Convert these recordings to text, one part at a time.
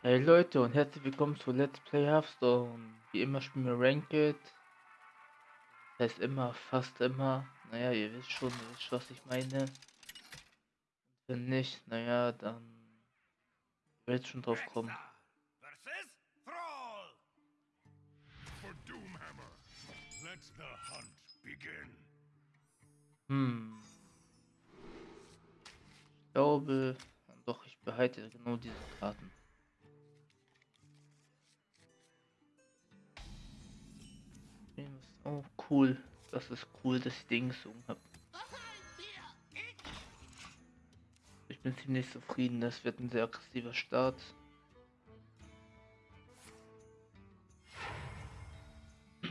Hey Leute und herzlich willkommen zu Let's Play Hearthstone. Wie immer spielen wir Ranked. Das heißt immer, fast immer. Naja, ihr wisst schon, ihr wisst, was ich meine. Wenn nicht, naja, dann werdet schon drauf kommen. Hm. Ich glaube, doch, ich behalte genau diese Karten. Oh, cool. Das ist cool, dass ich den gesungen habe. Ich bin ziemlich zufrieden. Das wird ein sehr aggressiver Start.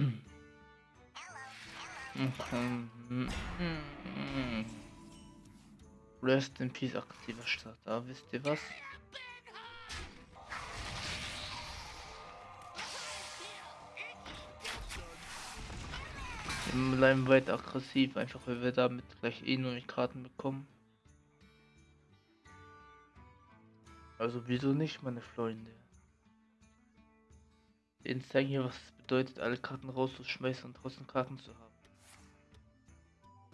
Rest in Peace aggressiver Start. Da wisst ihr was? Bleiben weiter aggressiv, einfach weil wir damit gleich eh nur nicht Karten bekommen. Also wieso nicht, meine Freunde? Den zeigen hier, was es bedeutet, alle Karten rauszuschmeißen und trotzdem Karten zu haben.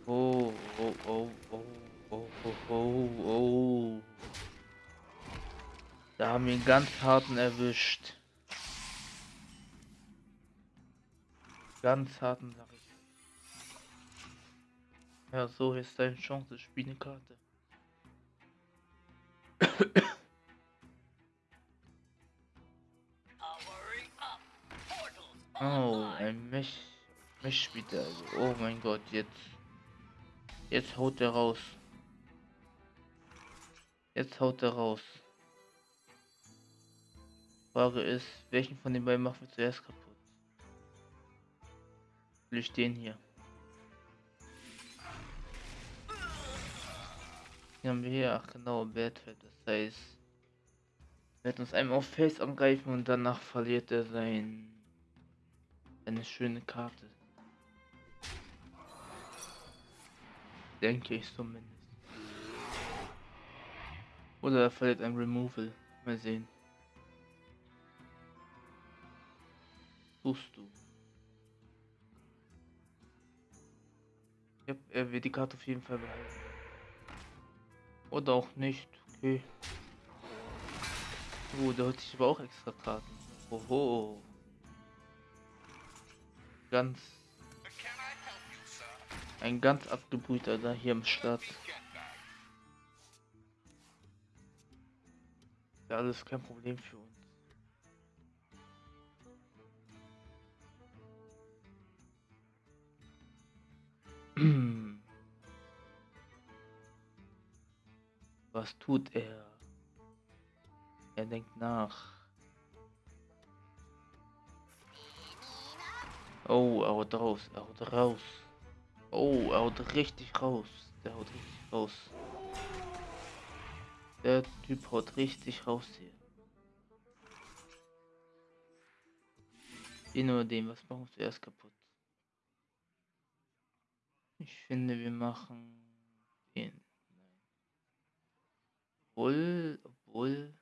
Oh, oh, oh, oh, oh, oh, oh, oh. Da haben wir einen ganz harten erwischt. Ganz harten, sag ich. Ja, so ist deine Chance, spiel eine Karte. oh, ein Mech. Mech spielt er also. Oh mein Gott, jetzt. Jetzt haut er raus. Jetzt haut er raus. Frage ist, welchen von den beiden machen wir zuerst kaputt? Will ich den hier? Den haben wir hier, ach genau, Badfeld, das heißt, wird uns einmal auf Face angreifen und danach verliert er sein eine schöne Karte. Denke ich zumindest. Oder er verliert ein Removal. Mal sehen. Suchst du. Ja, er wird die Karte auf jeden Fall behalten. Oder auch nicht. Okay. Oh, da hat sich aber auch extra Karten. Oho. Ganz. Ein ganz abgebrühter da hier im Start. Ja, alles kein Problem für uns. Was tut er? Er denkt nach. Oh, er haut raus, er haut raus. Oh, er haut richtig raus. Der haut richtig raus. Der Typ haut richtig raus hier. Den oder den, was machen wir zuerst kaputt? Ich finde, wir machen den. Obwohl, obwohl.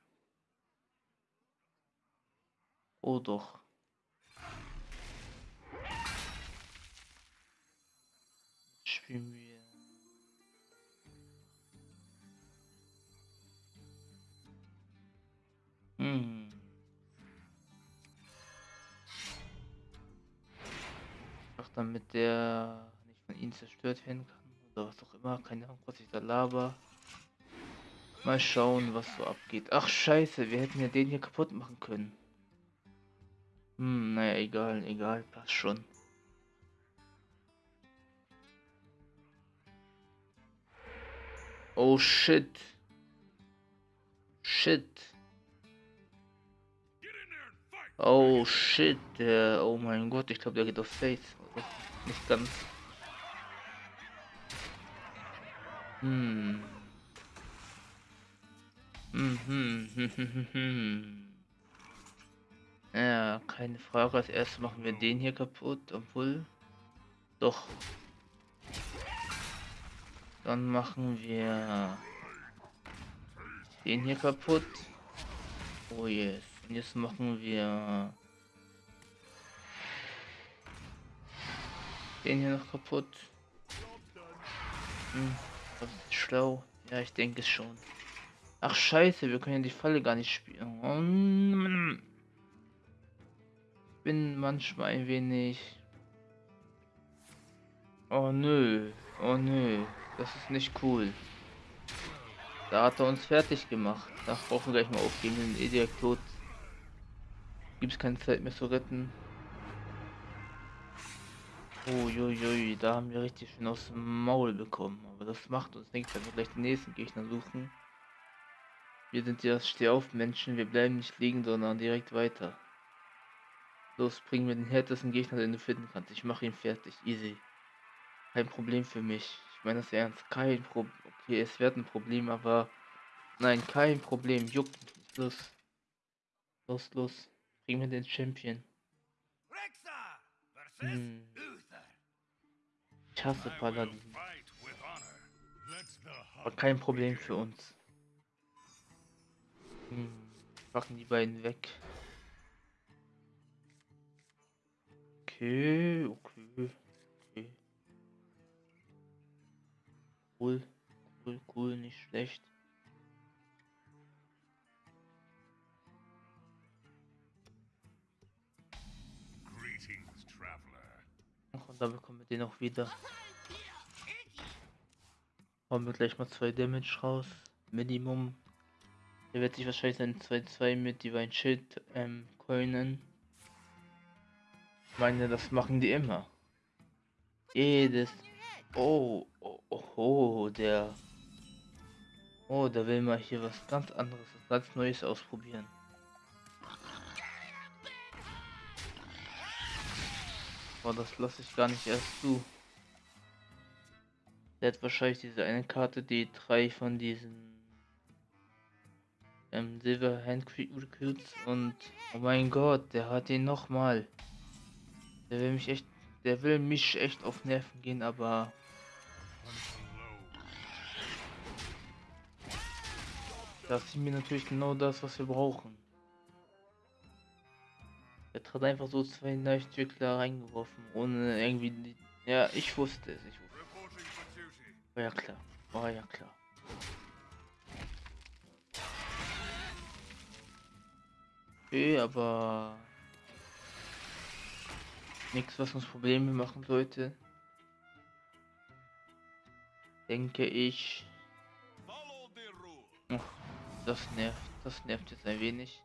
Oh doch. Spielen wir. Hm. Ach, damit der nicht von ihnen zerstört werden kann. Oder was auch immer. Keine Ahnung, was ich da laber. Mal schauen, was so abgeht. Ach scheiße, wir hätten ja den hier kaputt machen können. Hm, naja, egal, egal, passt schon. Oh shit. Shit. Oh shit, der, oh mein Gott, ich glaube, der geht auf Face. Nicht ganz. Hm. Ja, keine Frage. Als erstes machen wir den hier kaputt, obwohl. Doch. Dann machen wir den hier kaputt. Oh yes. Und jetzt machen wir den hier noch kaputt. Hm, das ist schlau. Ja, ich denke es schon. Ach scheiße, wir können ja die Falle gar nicht spielen. Mm. bin manchmal ein wenig... Oh nö, oh nö, das ist nicht cool. Da hat er uns fertig gemacht. Da brauchen wir gleich mal aufgeben, den. Gibt es keine Zeit mehr zu retten. Uiuiui, da haben wir richtig schön aus dem Maul bekommen. Aber das macht uns nichts, wenn wir gleich den nächsten Gegner suchen. Wir sind ja Stehauf-Menschen, wir bleiben nicht liegen, sondern direkt weiter. Los, bringen wir den härtesten Gegner, den du finden kannst. Ich mache ihn fertig, easy. Kein Problem für mich. Ich meine das ernst. Kein Problem. Okay, es wird ein Problem, aber... Nein, kein Problem. Juckt. Los. Los, los. Bring mir den Champion. Hm. Ich hasse Paladin. Aber kein Problem für uns. Hm. Machen die beiden weg. Okay, okay, okay. Cool, cool, cool, nicht schlecht. Und da bekommen wir den auch wieder. Haben wir gleich mal zwei Damage raus. Minimum. Der wird sich wahrscheinlich sein 2-2 mit Divine Schild ähm, coinen. Ich meine, das machen die immer. Jedes. Oh, oh, oh, oh, der. Oh, da will man hier was ganz anderes, was ganz Neues ausprobieren. Boah, das lasse ich gar nicht erst zu. Der hat wahrscheinlich diese eine Karte, die drei von diesen ähm, Silver Hand Recruits und oh mein Gott, der hat ihn noch mal. Der will mich echt, der will mich echt auf Nerven gehen, aber das ist mir natürlich genau das, was wir brauchen. Er hat einfach so zwei Leuchtwickler reingeworfen, ohne irgendwie. Ja, ich wusste es. Ich wusste. War ja klar. War ja klar. Okay, aber nichts, was uns Probleme machen sollte. Denke ich. Ach, das nervt. Das nervt jetzt ein wenig.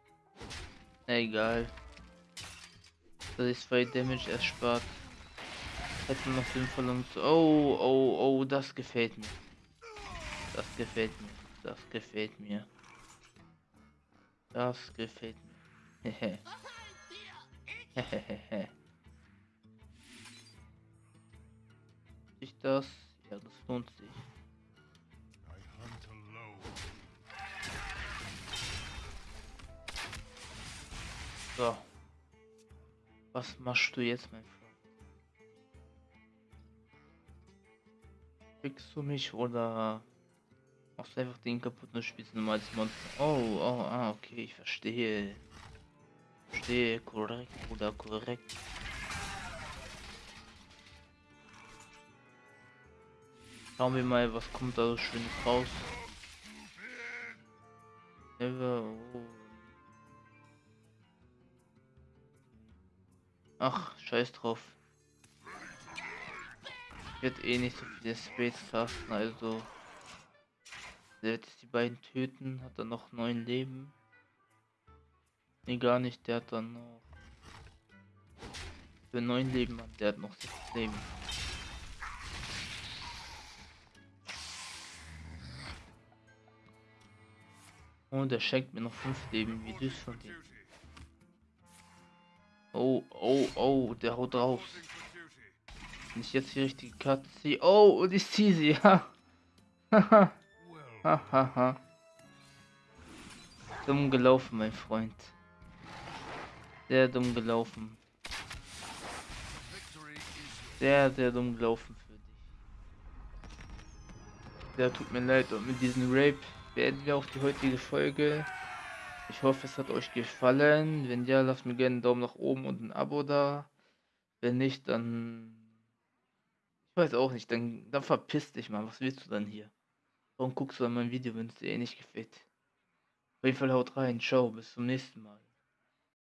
Na egal. Das ist zwei Damage erspart. Hätten noch sinnvoll und so. Oh, oh, oh, das gefällt mir. Das gefällt mir. Das gefällt mir. Das gefällt mir. Sich das? Ja, das lohnt sich. So. Was machst du jetzt, mein Freund? Kriegst du mich oder machst du einfach den kaputt und spielst ein normales Monster? Oh, oh, ah, okay, ich verstehe. Verstehe, korrekt, oder korrekt. Schauen wir mal, was kommt da so schön raus. Oh. Ach, scheiß drauf. Wird eh nicht so viele Space casten, also. Der wird die beiden töten, hat er noch neun Leben. Nee, gar nicht. Der hat dann noch. Für neun Leben, Mann. Der hat noch sechs Leben. Und er schenkt mir noch fünf Leben. Wie süß von dem. Oh, oh, oh, der haut drauf. Wenn ich jetzt die richtige Karte ziehe. Oh, und ich ziehe sie, ja. Haha. Haha. Dumm gelaufen, mein Freund. Sehr dumm gelaufen. Sehr, sehr dumm gelaufen für dich. Sehr tut mir leid und mit diesem Rape beenden wir auch die heutige Folge. Ich hoffe, es hat euch gefallen. Wenn ja, lasst mir gerne einen Daumen nach oben und ein Abo da. Wenn nicht, dann... Ich weiß auch nicht, dann, dann verpiss dich mal. Was willst du dann hier? Warum guckst du an mein Video, wenn es dir eh nicht gefällt? Auf jeden Fall haut rein. Ciao, bis zum nächsten Mal.